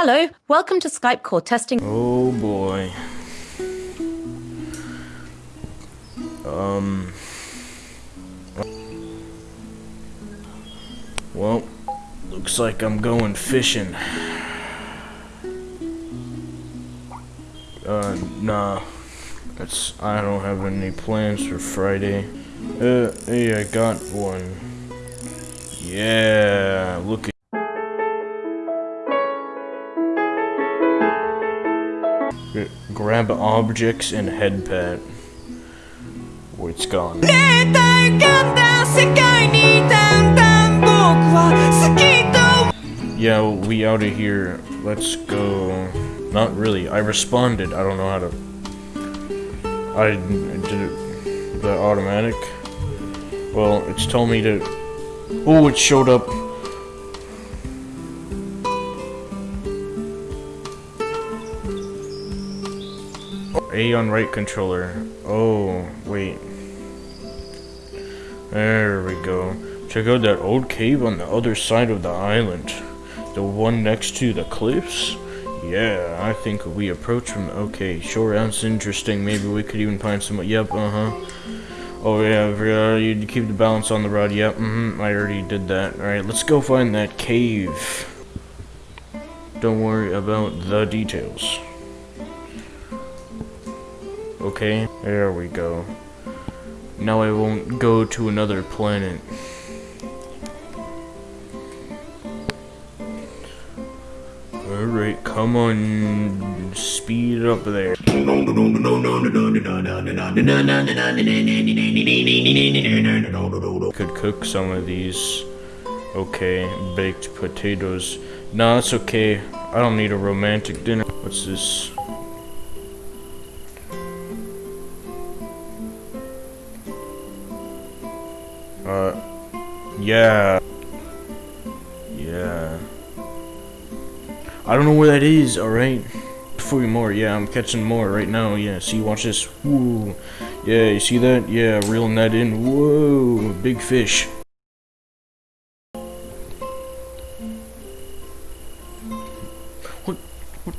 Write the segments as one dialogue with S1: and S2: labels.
S1: Hello, welcome to Skype call testing.
S2: Oh boy. Um. Well, looks like I'm going fishing. Uh, nah. That's, I don't have any plans for Friday. Uh, hey, I got one. Yeah, look at Grab objects and head pat. It's gone. Yeah, we out of here. Let's go. Not really. I responded. I don't know how to. I did it. The automatic. Well, it's told me to. Oh, it showed up. A on right controller. Oh, wait. There we go. Check out that old cave on the other side of the island. The one next to the cliffs? Yeah, I think we approach from... Okay, sure, that's interesting. Maybe we could even find some... Yep, uh-huh. Oh, yeah, uh, you keep the balance on the rod. Yep, mm-hmm, I already did that. Alright, let's go find that cave. Don't worry about the details. Okay, there we go. Now I won't go to another planet. Alright, come on, speed up there. Could cook some of these. Okay, baked potatoes. No, that's okay. I don't need a romantic dinner. What's this? Uh, yeah. Yeah. I don't know where that is, alright? For more, yeah, I'm catching more right now, yeah, see, watch this, whoa, yeah, you see that, yeah, reeling that in, whoa, big fish. What, what,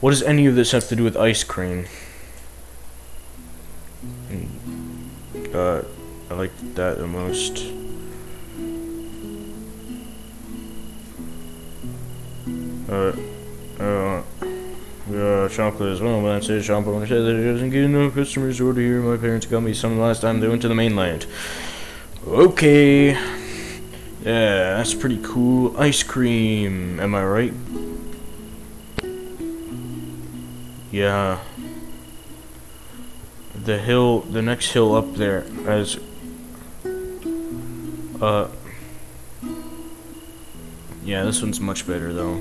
S2: what does any of this have to do with ice cream? Uh, I like that the most. Uh, uh, uh, chocolate as well. When I say chocolate, when I said that it doesn't get enough customers to order here, my parents got me some last time they went to the mainland. Okay. Yeah, that's pretty cool. Ice cream, am I right? Yeah. The hill, the next hill up there as uh, yeah, this one's much better though.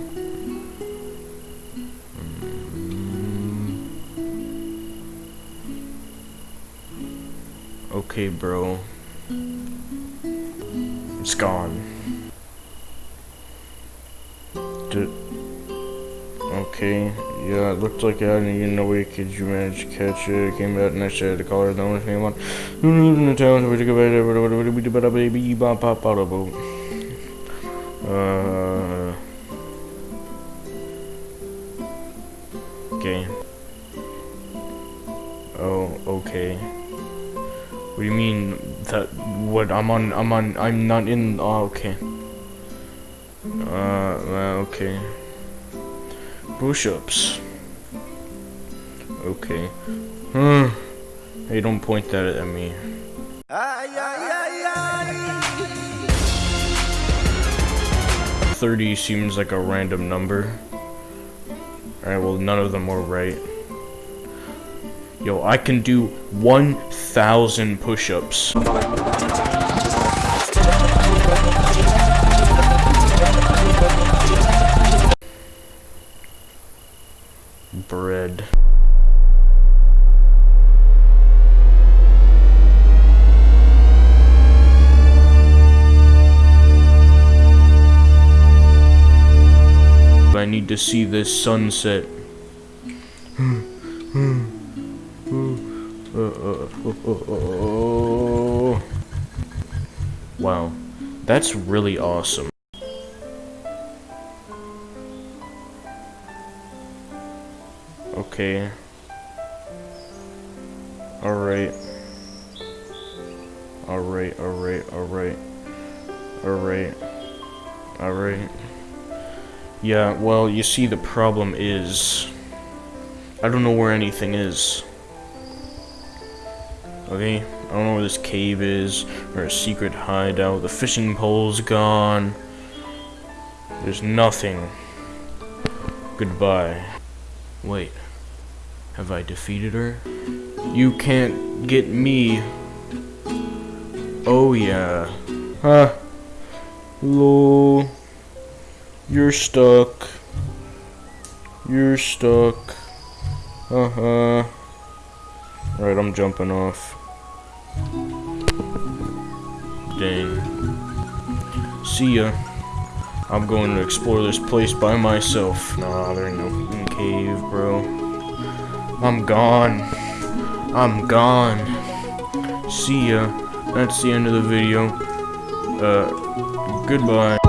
S2: Okay, bro. It's gone. Did okay, yeah, it looked like I had in no way could you manage to catch it. Came out and I said the collar the only thing I want. Who lives in the town? We go back we do better baby bop pop out of. Uh Okay. Oh, okay. What do you mean that what I'm on I'm on I'm not in oh okay. Uh okay. Push-ups. Okay. Hmm. Hey don't point that at me. Thirty seems like a random number. Alright, well none of them were right. Yo, I can do 1,000 push-ups. Bread. I need to see this sunset. Wow, that's really awesome. Okay. Alright. Alright, alright, alright. Alright. Alright. Yeah, well, you see, the problem is... I don't know where anything is. Okay? I don't know where this cave is, or a secret hideout. The fishing pole's gone. There's nothing. Goodbye. Wait. Have I defeated her? You can't get me. Oh yeah. Huh. Lol. You're stuck. You're stuck. Uh-huh. Right, I'm jumping off. Dang. See ya. I'm going to explore this place by myself. Nah, there ain't no cave, bro. I'm gone. I'm gone. See ya. That's the end of the video. Uh, goodbye.